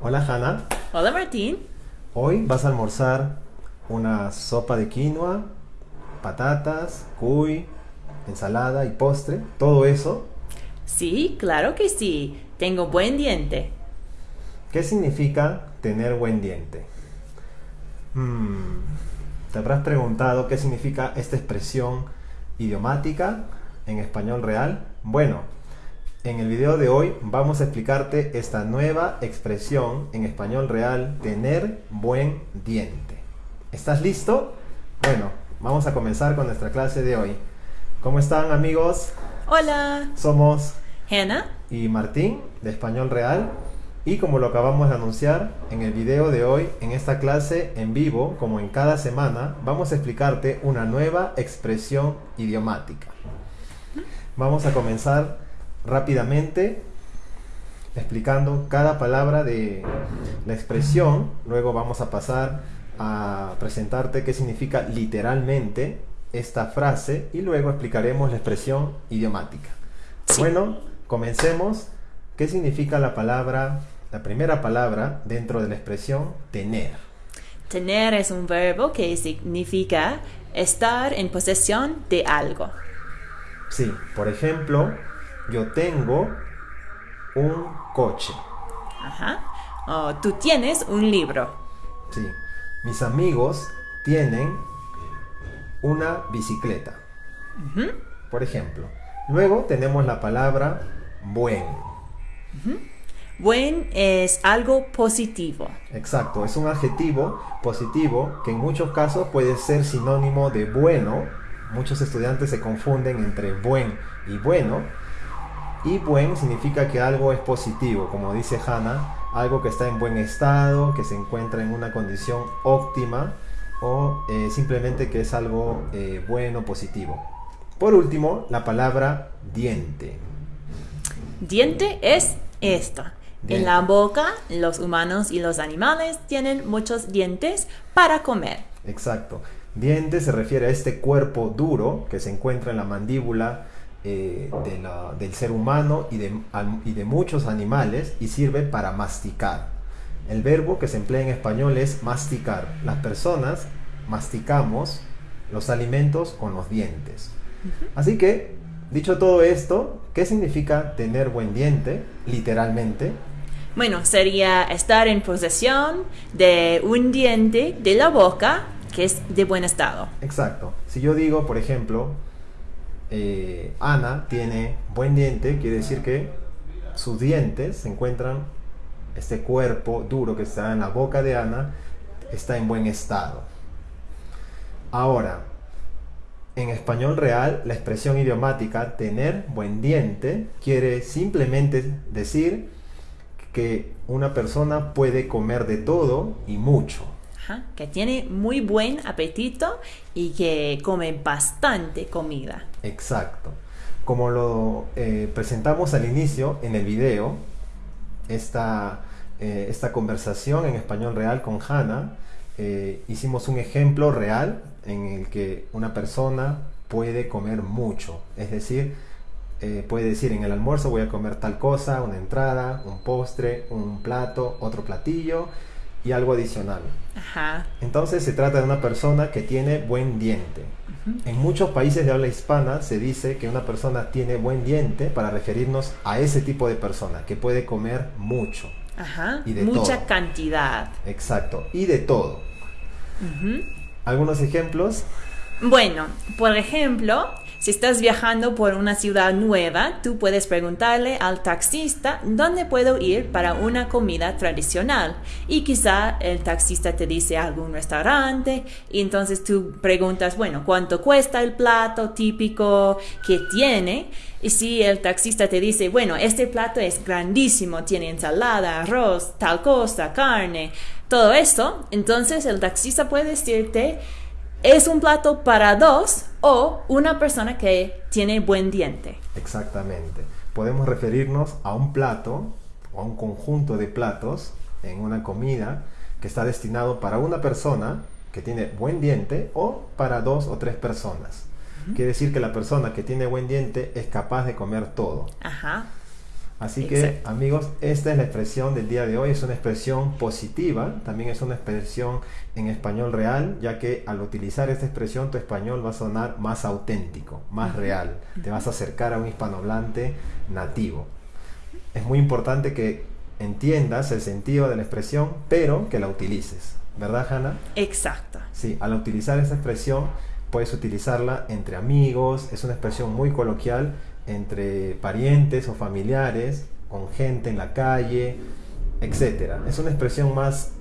Hola Hanna, Hola Martín. hoy vas a almorzar una sopa de quinoa, patatas, cuy, ensalada y postre, todo eso. Sí, claro que sí. Tengo buen diente. ¿Qué significa tener buen diente? Hmm, ¿Te habrás preguntado qué significa esta expresión idiomática en español real? Bueno, en el video de hoy vamos a explicarte esta nueva expresión en español real, tener buen diente. ¿Estás listo? Bueno, vamos a comenzar con nuestra clase de hoy. ¿Cómo están amigos? Hola. Somos Hannah. y Martín de Español Real. Y como lo acabamos de anunciar en el video de hoy, en esta clase en vivo, como en cada semana, vamos a explicarte una nueva expresión idiomática. Vamos a comenzar rápidamente explicando cada palabra de la expresión. Luego vamos a pasar a presentarte qué significa literalmente esta frase y luego explicaremos la expresión idiomática. Sí. Bueno, comencemos. ¿Qué significa la palabra, la primera palabra dentro de la expresión tener? Tener es un verbo que significa estar en posesión de algo. Sí, por ejemplo, yo tengo un coche. Ajá. O tú tienes un libro. Sí, mis amigos tienen una bicicleta. Por ejemplo. Luego tenemos la palabra buen. Buen es algo positivo. Exacto, es un adjetivo positivo que en muchos casos puede ser sinónimo de bueno. Muchos estudiantes se confunden entre buen y bueno. Y buen significa que algo es positivo, como dice Hannah, algo que está en buen estado, que se encuentra en una condición óptima o eh, simplemente que es algo eh, bueno, positivo. Por último, la palabra diente. Diente es esto. Diente. En la boca, los humanos y los animales tienen muchos dientes para comer. Exacto. Diente se refiere a este cuerpo duro que se encuentra en la mandíbula eh, de la- del ser humano y de, y de muchos animales y sirve para masticar. El verbo que se emplea en español es masticar. Las personas masticamos los alimentos con los dientes. Así que, dicho todo esto, ¿qué significa tener buen diente? Literalmente, Bueno, sería estar en posesión de un diente de la boca que es de buen estado. Exacto. Si yo digo, por ejemplo, eh, Ana tiene buen diente, quiere decir que sus dientes se encuentran, este cuerpo duro que está en la boca de Ana, está en buen estado. Ahora, en español real, la expresión idiomática tener buen diente quiere simplemente decir que una persona puede comer de todo y mucho. Que tiene muy buen apetito y que come bastante comida. Exacto. Como lo eh, presentamos al inicio en el video, esta, eh, esta conversación en español real con Hannah, eh, hicimos un ejemplo real en el que una persona puede comer mucho. Es decir, puede decir en el almuerzo voy a comer tal cosa, una entrada, un postre, un plato, otro platillo y algo adicional. Ajá. Entonces se trata de una persona que tiene buen diente. En muchos países de habla hispana se dice que una persona tiene buen diente para referirnos a ese tipo de persona que puede comer mucho. Ajá. Y de Mucha todo. cantidad. Exacto. Y de todo. Algunos ejemplos. Bueno, por ejemplo, si estás viajando por una ciudad nueva, tú puedes preguntarle al taxista dónde puedo ir para una comida tradicional. Y quizá el taxista te dice algún restaurante y entonces tú preguntas, bueno, ¿cuánto cuesta el plato típico que tiene? Y si el taxista te dice, bueno, este plato es grandísimo, tiene ensalada, arroz, tal cosa, carne, todo esto, entonces el taxista puede decirte, es un plato para dos o una persona que tiene buen diente. Exactamente. Podemos referirnos a un plato o a un conjunto de platos en una comida que está destinado para una persona que tiene buen diente o para dos o tres personas. Quiere decir que la persona que tiene buen diente es capaz de comer todo. Ajá. Así que amigos, esta es la expresión del día de hoy, es una expresión positiva, también es una expresión en español real, ya que al utilizar esta expresión tu español va a sonar más auténtico, más real, te vas a acercar a un hispanohablante nativo. Es muy importante que entiendas el sentido de la expresión, pero que la utilices, ¿verdad Hanna? Exacto. Sí, al utilizar esta expresión puedes utilizarla entre amigos, es una expresión muy coloquial entre parientes o familiares, con gente en la calle, etc. Es una expresión más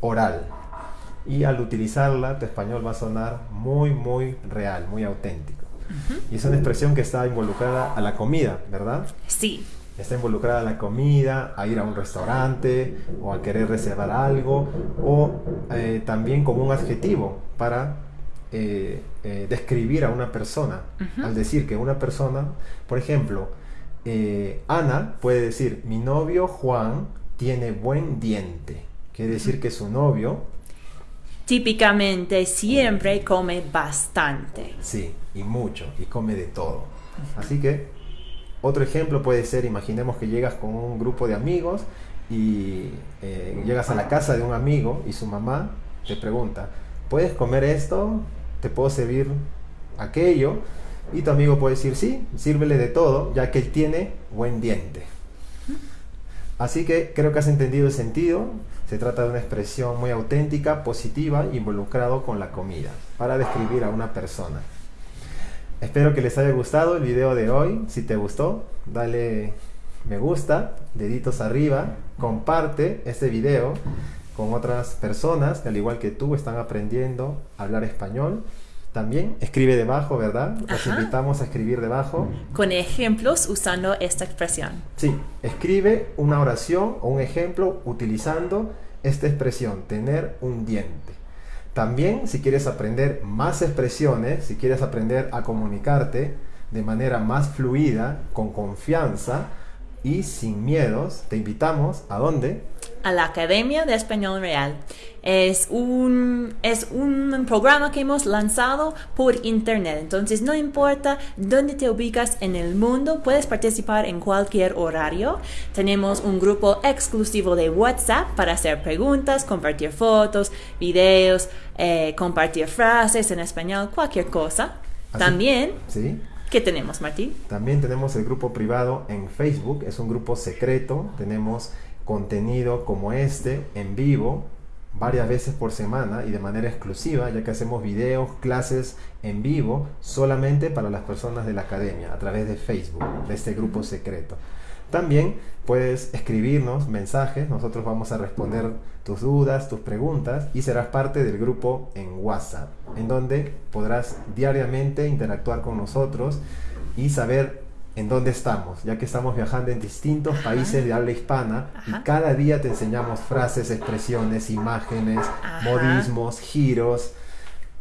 oral y al utilizarla tu español va a sonar muy, muy real, muy auténtico. Y es una expresión que está involucrada a la comida, ¿verdad? Sí, está involucrada a la comida, a ir a un restaurante o a querer reservar algo o eh, también como un adjetivo para eh, eh, describir a una persona. Al decir que una persona, por ejemplo, eh, Ana puede decir, mi novio Juan tiene buen diente. Quiere decir que su novio, típicamente siempre come bastante. sí, y mucho, y come de todo. Así que otro ejemplo puede ser, imaginemos que llegas con un grupo de amigos y eh, llegas a la casa de un amigo y su mamá te pregunta, ¿puedes comer esto? ¿Te puedo servir aquello? Y tu amigo puede decir, sí, sírvele de todo, ya que él tiene buen diente. Así que creo que has entendido el sentido. Se trata de una expresión muy auténtica, positiva, involucrado con la comida, para describir a una persona. Espero que les haya gustado el video de hoy. Si te gustó, dale me gusta, deditos arriba, comparte este video con otras personas que al igual que tú están aprendiendo a hablar español. También escribe debajo, ¿verdad? Los Ajá. invitamos a escribir debajo. Con ejemplos usando esta expresión. Sí, escribe una oración o un ejemplo utilizando esta expresión, tener un diente. También, si quieres aprender más expresiones, si quieres aprender a comunicarte de manera más fluida, con confianza y sin miedos, te invitamos a dónde? a la Academia de Español Real. Es un, es un programa que hemos lanzado por internet, entonces no importa dónde te ubicas en el mundo, puedes participar en cualquier horario. Tenemos un grupo exclusivo de WhatsApp para hacer preguntas, compartir fotos, videos, eh, compartir frases en español, cualquier cosa. Así- También, ¿Sí? ¿Qué tenemos, Martín? También tenemos el grupo privado en Facebook, es un grupo secreto, tenemos contenido como este en vivo varias veces por semana y de manera exclusiva, ya que hacemos videos, clases en vivo solamente para las personas de la academia a través de Facebook, de este grupo secreto. También puedes escribirnos mensajes, nosotros vamos a responder tus dudas, tus preguntas y serás parte del grupo en WhatsApp, en donde podrás diariamente interactuar con nosotros y saber en dónde estamos, ya que estamos viajando en distintos Ajá. países de habla hispana Ajá. y cada día te enseñamos frases, expresiones, imágenes, Ajá. modismos, giros,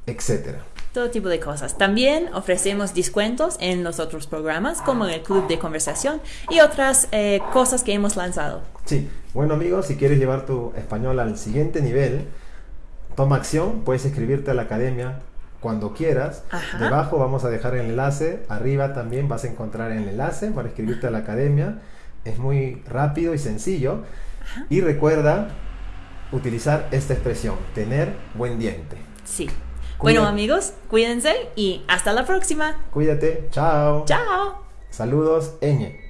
etcétera. Todo tipo de cosas. También ofrecemos descuentos en los otros programas, como en el club de conversación y otras eh, cosas que hemos lanzado. Sí, bueno amigos, si quieres llevar tu español al siguiente nivel, toma acción, puedes inscribirte a la academia cuando quieras. Ajá. Debajo vamos a dejar el enlace, arriba también vas a encontrar el enlace para inscribirte a la academia. Es muy rápido y sencillo. Y recuerda utilizar esta expresión, tener buen diente. Sí. Bueno amigos, cuídense y hasta la próxima. Cuídate, chao. Chao. Saludos, Eñe.